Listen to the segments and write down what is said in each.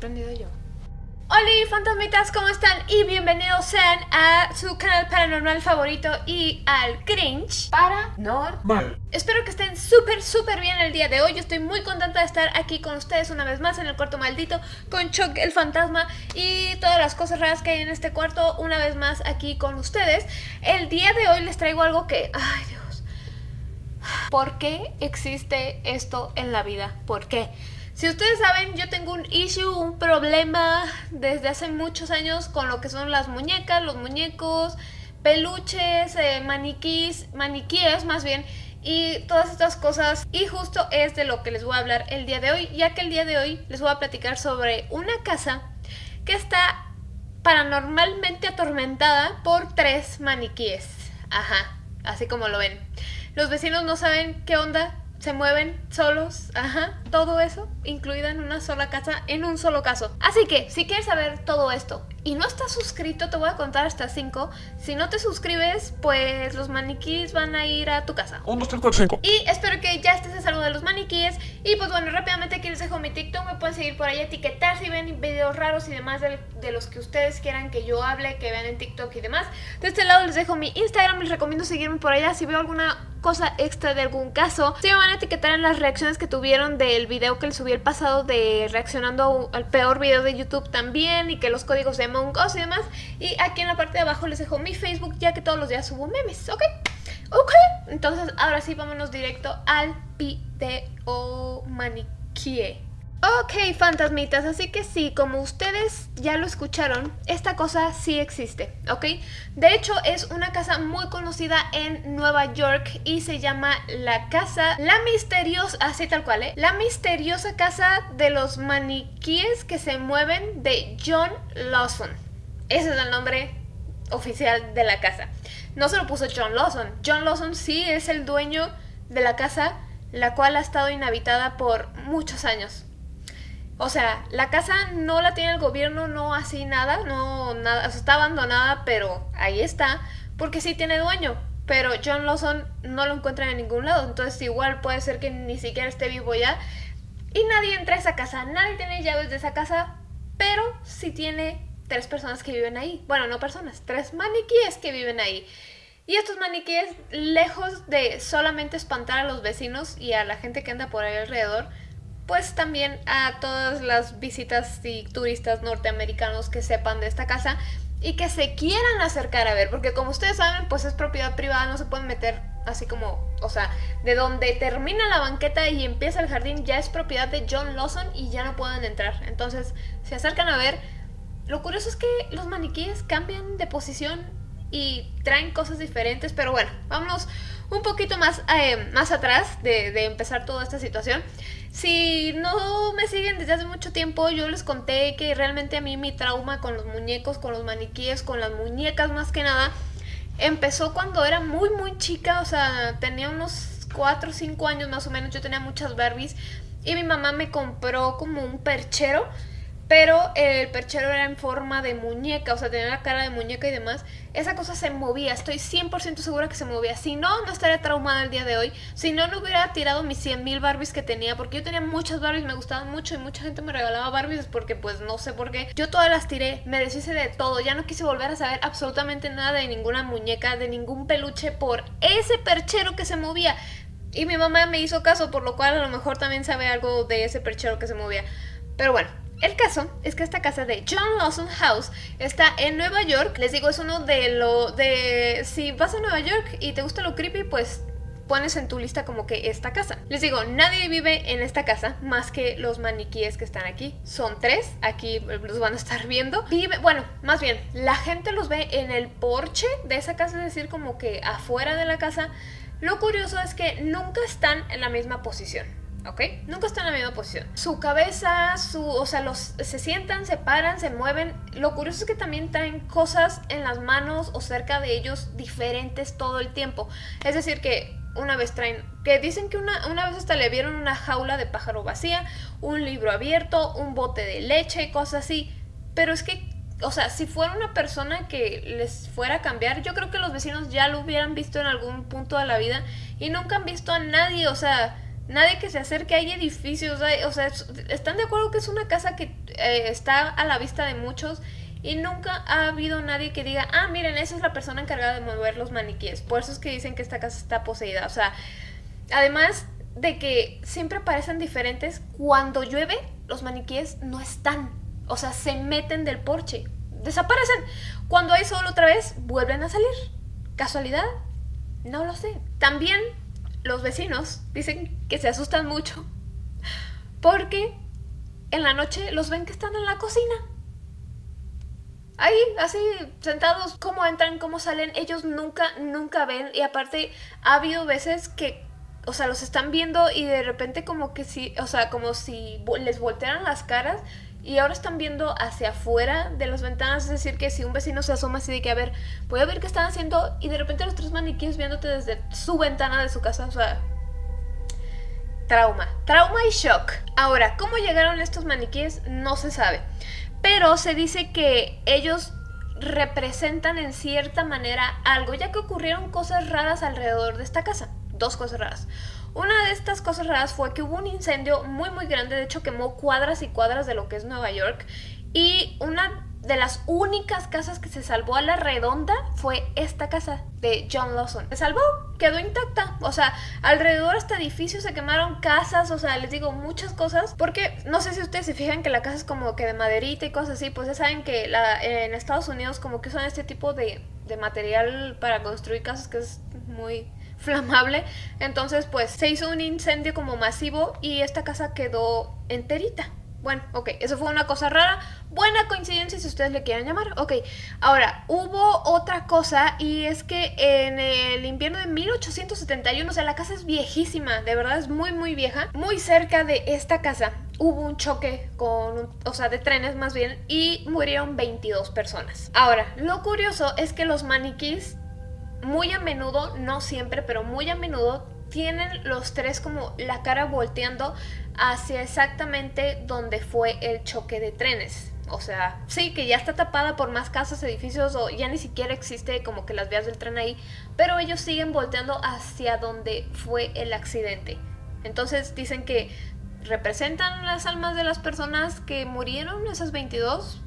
sorprendida yo. Hola fantasmitas, ¿cómo están? Y bienvenidos sean a su canal paranormal favorito y al cringe paranormal. Espero que estén súper, súper bien el día de hoy. Yo estoy muy contenta de estar aquí con ustedes una vez más en el cuarto maldito con Chuck el fantasma y todas las cosas raras que hay en este cuarto una vez más aquí con ustedes. El día de hoy les traigo algo que... ¡Ay, Dios! ¿Por qué existe esto en la vida? ¿Por qué? Si ustedes saben, yo tengo un issue, un problema desde hace muchos años con lo que son las muñecas, los muñecos, peluches, eh, maniquís, maniquíes más bien, y todas estas cosas. Y justo es de lo que les voy a hablar el día de hoy, ya que el día de hoy les voy a platicar sobre una casa que está paranormalmente atormentada por tres maniquíes. Ajá, así como lo ven. Los vecinos no saben qué onda, se mueven solos, ajá, todo eso incluido en una sola casa, en un solo caso. Así que, si quieres saber todo esto y no estás suscrito, te voy a contar hasta 5. Si no te suscribes, pues los maniquíes van a ir a tu casa. 1, 2, 3, 4, 5. Y espero que ya estés a salvo de los maniquíes. Y pues bueno, rápidamente aquí les dejo mi TikTok, me pueden seguir por ahí, etiquetar si ven videos raros y demás de, de los que ustedes quieran que yo hable, que vean en TikTok y demás. De este lado les dejo mi Instagram, les recomiendo seguirme por allá si veo alguna cosa extra de algún caso. Si me van a etiquetar en las reacciones que tuvieron del video que les subí el pasado de reaccionando al peor video de YouTube también y que los códigos de Among y demás. Y aquí en la parte de abajo les dejo mi Facebook ya que todos los días subo memes, ¿ok? Ok, entonces ahora sí vámonos directo al video maniquíe. Ok, fantasmitas, así que sí, como ustedes ya lo escucharon, esta cosa sí existe, ¿ok? De hecho, es una casa muy conocida en Nueva York y se llama la casa, la misteriosa, así tal cual, ¿eh? La misteriosa casa de los maniquíes que se mueven de John Lawson. Ese es el nombre oficial de la casa. No se lo puso John Lawson. John Lawson sí es el dueño de la casa, la cual ha estado inhabitada por muchos años. O sea, la casa no la tiene el gobierno, no así nada, no nada, o sea, está abandonada, pero ahí está, porque sí tiene dueño. Pero John Lawson no lo encuentra en ningún lado, entonces igual puede ser que ni siquiera esté vivo ya. Y nadie entra a esa casa, nadie tiene llaves de esa casa, pero sí tiene tres personas que viven ahí. Bueno, no personas, tres maniquíes que viven ahí. Y estos maniquíes, lejos de solamente espantar a los vecinos y a la gente que anda por ahí alrededor, pues también a todas las visitas y turistas norteamericanos que sepan de esta casa y que se quieran acercar a ver, porque como ustedes saben, pues es propiedad privada, no se pueden meter así como, o sea, de donde termina la banqueta y empieza el jardín ya es propiedad de John Lawson y ya no pueden entrar. Entonces, se acercan a ver. Lo curioso es que los maniquíes cambian de posición y traen cosas diferentes, pero bueno, vámonos un poquito más, eh, más atrás de, de empezar toda esta situación. Si no me siguen desde hace mucho tiempo, yo les conté que realmente a mí mi trauma con los muñecos, con los maniquíes, con las muñecas más que nada, empezó cuando era muy muy chica, o sea, tenía unos 4 o 5 años más o menos, yo tenía muchas Barbies y mi mamá me compró como un perchero pero el perchero era en forma de muñeca, o sea, tenía la cara de muñeca y demás. Esa cosa se movía, estoy 100% segura que se movía. Si no, no estaría traumada el día de hoy. Si no, no hubiera tirado mis 100.000 Barbies que tenía, porque yo tenía muchas Barbies, me gustaban mucho y mucha gente me regalaba Barbies porque pues no sé por qué. Yo todas las tiré, me deshice de todo, ya no quise volver a saber absolutamente nada de ninguna muñeca, de ningún peluche por ese perchero que se movía. Y mi mamá me hizo caso, por lo cual a lo mejor también sabe algo de ese perchero que se movía. Pero bueno, el caso es que esta casa de John Lawson House está en Nueva York. Les digo, es uno de lo de... Si vas a Nueva York y te gusta lo creepy, pues pones en tu lista como que esta casa. Les digo, nadie vive en esta casa más que los maniquíes que están aquí. Son tres, aquí los van a estar viendo. Vive, bueno, más bien, la gente los ve en el porche de esa casa, es decir, como que afuera de la casa. Lo curioso es que nunca están en la misma posición. ¿Ok? Nunca están en la misma posición. Su cabeza, su, o sea, los, se sientan, se paran, se mueven. Lo curioso es que también traen cosas en las manos o cerca de ellos diferentes todo el tiempo. Es decir, que una vez traen, que dicen que una, una vez hasta le vieron una jaula de pájaro vacía, un libro abierto, un bote de leche, cosas así. Pero es que o sea, si fuera una persona que les fuera a cambiar, yo creo que los vecinos ya lo hubieran visto en algún punto de la vida y nunca han visto a nadie, o sea, nadie que se acerque, hay edificios, o sea, están de acuerdo que es una casa que eh, está a la vista de muchos y nunca ha habido nadie que diga, ah, miren, esa es la persona encargada de mover los maniquíes. Por eso es que dicen que esta casa está poseída. O sea, además de que siempre parecen diferentes, cuando llueve, los maniquíes no están. O sea, se meten del porche. Desaparecen. Cuando hay sol otra vez, vuelven a salir. ¿Casualidad? No lo sé. También los vecinos dicen que se asustan mucho porque en la noche los ven que están en la cocina. Ahí, así, sentados, cómo entran, cómo salen, ellos nunca, nunca ven. Y aparte, ha habido veces que, o sea, los están viendo y de repente como que sí, o sea, como si les voltearan las caras y ahora están viendo hacia afuera de las ventanas, es decir, que si un vecino se asoma así de que, a ver, voy a ver qué están haciendo y de repente los tres maniquíes viéndote desde su ventana de su casa, o sea, trauma, trauma y shock. Ahora, ¿cómo llegaron estos maniquíes? No se sabe, pero se dice que ellos representan en cierta manera algo, ya que ocurrieron cosas raras alrededor de esta casa, dos cosas raras. Una de estas cosas raras fue que hubo un incendio muy muy grande, de hecho quemó cuadras y cuadras de lo que es Nueva York y una de las únicas casas que se salvó a la redonda fue esta casa de John Lawson. Se salvó, quedó intacta. O sea, alrededor de este edificio se quemaron casas, o sea, les digo muchas cosas. Porque no sé si ustedes se fijan que la casa es como que de maderita y cosas así. Pues ya saben que en Estados Unidos como que usan este tipo de, de material para construir casas que es muy flamable. Entonces, pues se hizo un incendio como masivo y esta casa quedó enterita. Bueno, ok, eso fue una cosa rara. Buena coincidencia si ustedes le quieren llamar. Ok, ahora, hubo otra cosa y es que en el invierno de 1871, o sea, la casa es viejísima, de verdad es muy, muy vieja. Muy cerca de esta casa hubo un choque con, o sea, de trenes más bien, y murieron 22 personas. Ahora, lo curioso es que los maniquís muy a menudo, no siempre, pero muy a menudo tienen los tres como la cara volteando hacia exactamente donde fue el choque de trenes. O sea, sí, que ya está tapada por más casas, edificios o ya ni siquiera existe como que las vías del tren ahí, pero ellos siguen volteando hacia donde fue el accidente. Entonces dicen que representan las almas de las personas que murieron, esas 22,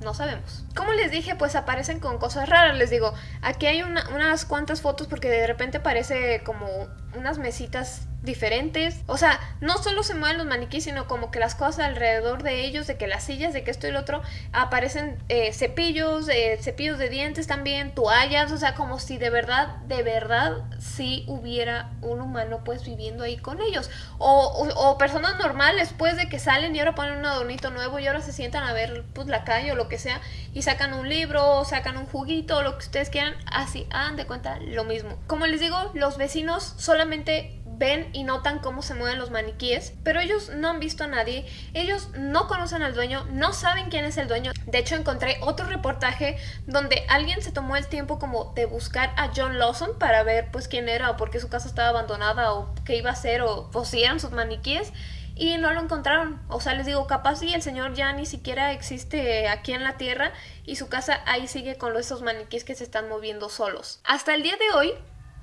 no sabemos. Como les dije, pues aparecen con cosas raras. Les digo, aquí hay unas cuantas fotos porque de repente parece como unas mesitas diferentes. O sea, no solo se mueven los maniquíes, sino como que las cosas alrededor de ellos, de que las sillas, de que esto y lo otro, aparecen eh, cepillos, eh, cepillos de dientes también, toallas, o sea, como si de verdad, de verdad, sí hubiera un humano pues viviendo ahí con ellos. O, o, personas normales, pues de que salen y ahora ponen un adornito nuevo y ahora se sientan a ver pues la calle o lo que sea y sacan un libro, sacan un juguito, lo que ustedes quieran, así, hagan de cuenta lo mismo. Como les digo, los vecinos solamente ven y notan cómo se mueven los maniquíes, pero ellos no han visto a nadie, ellos no conocen al dueño, no saben quién es el dueño. De hecho, encontré otro reportaje donde alguien se tomó el tiempo como de buscar a John Lawson para ver pues quién era o por qué su casa estaba abandonada o qué iba a hacer o, o si eran sus maniquíes y no lo encontraron. O sea, les digo, capaz si el señor ya ni siquiera existe aquí en la tierra y su casa ahí sigue con esos maniquíes que se están moviendo solos. Hasta el día de hoy,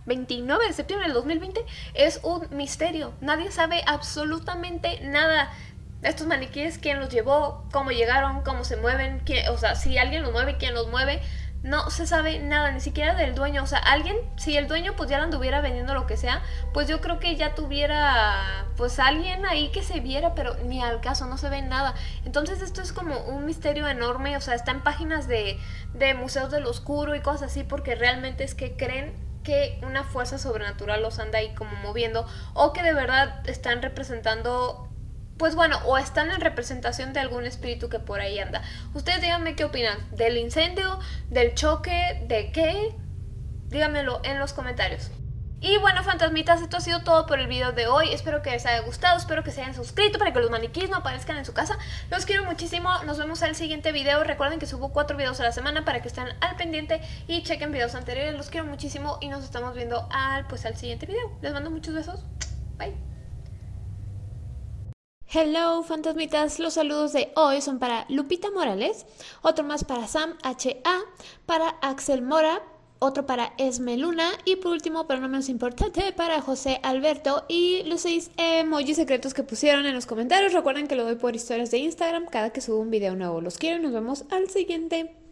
29 de septiembre del 2020 es un misterio. Nadie sabe absolutamente nada estos maniquíes, quién los llevó, cómo llegaron, cómo se mueven, o sea, si alguien los mueve, quién los mueve. No se sabe nada, ni siquiera del dueño. O sea, alguien, si el dueño pues ya lo anduviera vendiendo lo que sea, pues yo creo que ya tuviera pues alguien ahí que se viera, pero ni al caso, no se ve nada. Entonces esto es como un misterio enorme, o sea, está en páginas de, de museos del oscuro y cosas así, porque realmente es que creen que una fuerza sobrenatural los anda ahí como moviendo o que de verdad están representando pues bueno, o están en representación de algún espíritu que por ahí anda. Ustedes díganme qué opinan del incendio, del choque, de qué. Díganmelo en los comentarios. Y bueno, fantasmitas, esto ha sido todo por el video de hoy. Espero que les haya gustado, espero que se hayan suscrito para que los maniquíes no aparezcan en su casa. Los quiero muchísimo, nos vemos el siguiente video. Recuerden que subo cuatro videos a la semana para que estén al pendiente y chequen videos anteriores. Los quiero muchísimo y nos estamos viendo al, pues, al siguiente video. Les mando muchos besos. Bye. Hello fantasmitas, los saludos de hoy son para Lupita Morales, otro más para Sam HA, para Axel Mora, otro para Esme Luna y por último, pero no menos importante, para José Alberto y los seis emojis secretos que pusieron en los comentarios. Recuerden que lo doy por historias de Instagram cada que subo un video nuevo. Los quiero y nos vemos al siguiente.